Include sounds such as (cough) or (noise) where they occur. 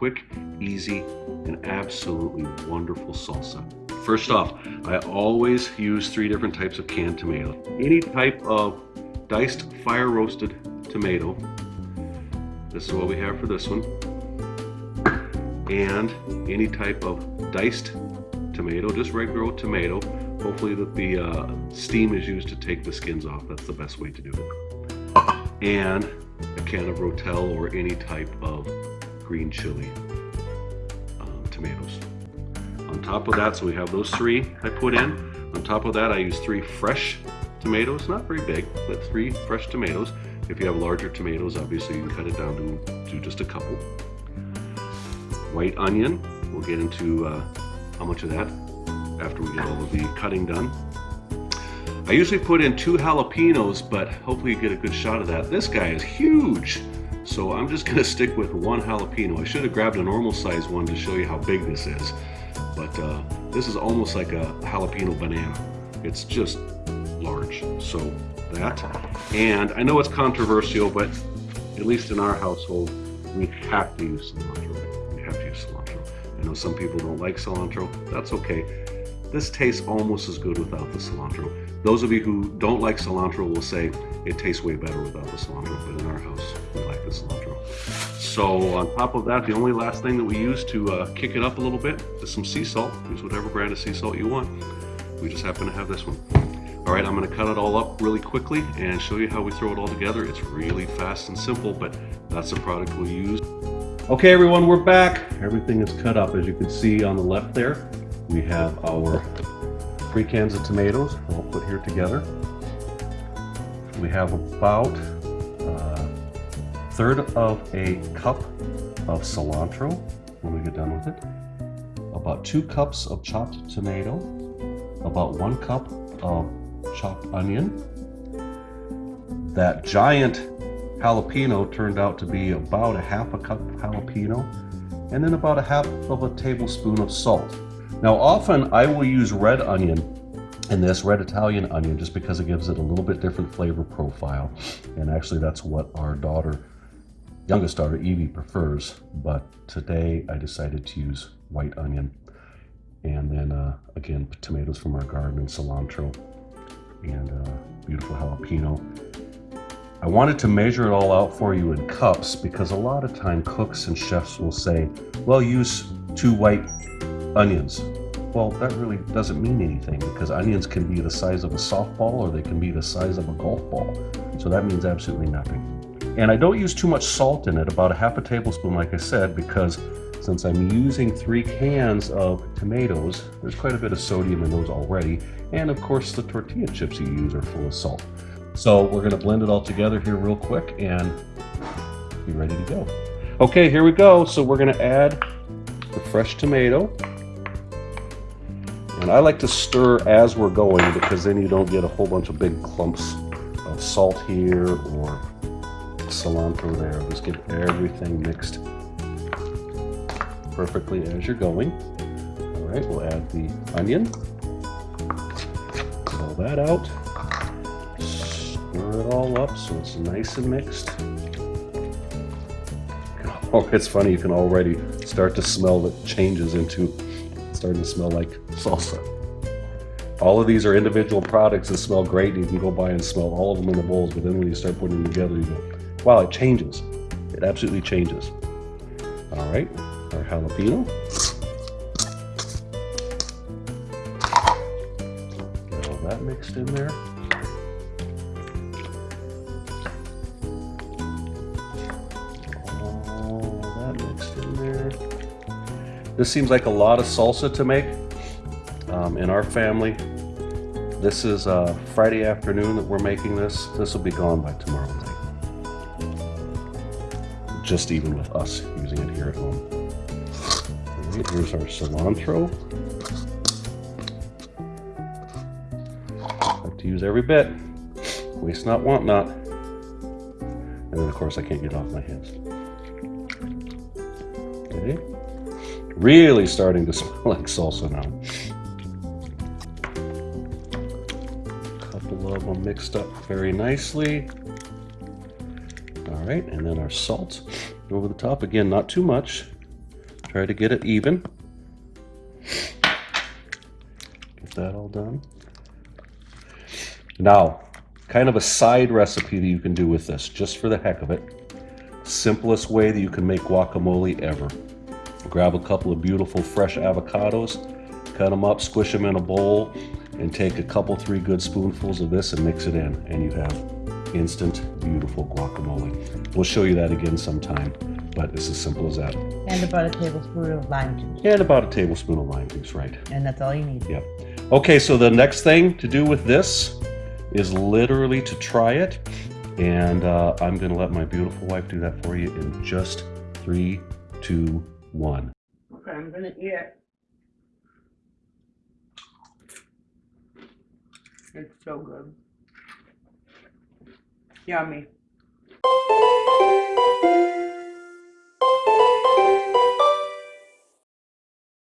quick, easy, and absolutely wonderful salsa. First off, I always use three different types of canned tomato. Any type of diced fire roasted tomato. This is what we have for this one. And any type of diced tomato, just regular tomato. Hopefully that the uh, steam is used to take the skins off. That's the best way to do it. And a can of Rotel or any type of green chili um, tomatoes. On top of that, so we have those three I put in. On top of that, I use three fresh tomatoes, not very big, but three fresh tomatoes. If you have larger tomatoes, obviously you can cut it down to, to just a couple. White onion, we'll get into uh, how much of that after we get all of the cutting done. I usually put in two jalapenos, but hopefully you get a good shot of that. This guy is huge. So I'm just gonna stick with one jalapeno. I should have grabbed a normal size one to show you how big this is. But uh, this is almost like a jalapeno banana. It's just large. So that. And I know it's controversial, but at least in our household, we have to use cilantro. We have to use cilantro. I know some people don't like cilantro. That's okay. This tastes almost as good without the cilantro. Those of you who don't like cilantro will say it tastes way better without the cilantro, but in our house, we like the cilantro. So on top of that, the only last thing that we use to uh, kick it up a little bit is some sea salt. Use whatever brand of sea salt you want. We just happen to have this one. All right, I'm gonna cut it all up really quickly and show you how we throw it all together. It's really fast and simple, but that's the product we use. Okay, everyone, we're back. Everything is cut up, as you can see on the left there. We have our three cans of tomatoes I'll put here together. We have about a uh, third of a cup of cilantro when we get done with it. About two cups of chopped tomato. About one cup of chopped onion. That giant jalapeno turned out to be about a half a cup of jalapeno and then about a half of a tablespoon of salt. Now often I will use red onion in this, red Italian onion, just because it gives it a little bit different flavor profile. And actually that's what our daughter, youngest daughter Evie prefers. But today I decided to use white onion. And then uh, again, tomatoes from our garden and cilantro and uh, beautiful jalapeno. I wanted to measure it all out for you in cups because a lot of time cooks and chefs will say, well, use two white onions. Well, that really doesn't mean anything because onions can be the size of a softball or they can be the size of a golf ball. So that means absolutely nothing. And I don't use too much salt in it, about a half a tablespoon, like I said, because since I'm using three cans of tomatoes, there's quite a bit of sodium in those already. And of course, the tortilla chips you use are full of salt. So we're gonna blend it all together here real quick and be ready to go. Okay, here we go. So we're gonna add the fresh tomato. And I like to stir as we're going because then you don't get a whole bunch of big clumps of salt here or cilantro there. Just get everything mixed perfectly as you're going. All right, we'll add the onion. Pull that out. Stir it all up so it's nice and mixed. (laughs) Oh, it's funny, you can already start to smell the changes into starting to smell like salsa. (laughs) All of these are individual products that smell great. and You can go by and smell all of them in the bowls, but then when you start putting them together, you go, wow, it changes. It absolutely changes. All right, our jalapeno. Get all that mixed in there. This seems like a lot of salsa to make um, in our family. This is uh, Friday afternoon that we're making this. This will be gone by tomorrow night. Just even with us using it here at home. Right, here's our cilantro. Like to use every bit. Waste not, want not. And then of course I can't get off my hands. Okay. Really starting to (laughs) smell like salsa now. A couple of them mixed up very nicely. All right, and then our salt over the top. Again, not too much. Try to get it even. Get that all done. Now, kind of a side recipe that you can do with this, just for the heck of it. Simplest way that you can make guacamole ever. Grab a couple of beautiful fresh avocados, cut them up, squish them in a bowl, and take a couple, three good spoonfuls of this and mix it in, and you have instant, beautiful guacamole. We'll show you that again sometime, but it's as simple as that. And about a tablespoon of lime juice. And about a tablespoon of lime juice, right? And that's all you need. Yep. Okay, so the next thing to do with this is literally to try it. And uh, I'm going to let my beautiful wife do that for you in just three, two, one. Okay, I'm gonna eat it. It's so good. Yummy.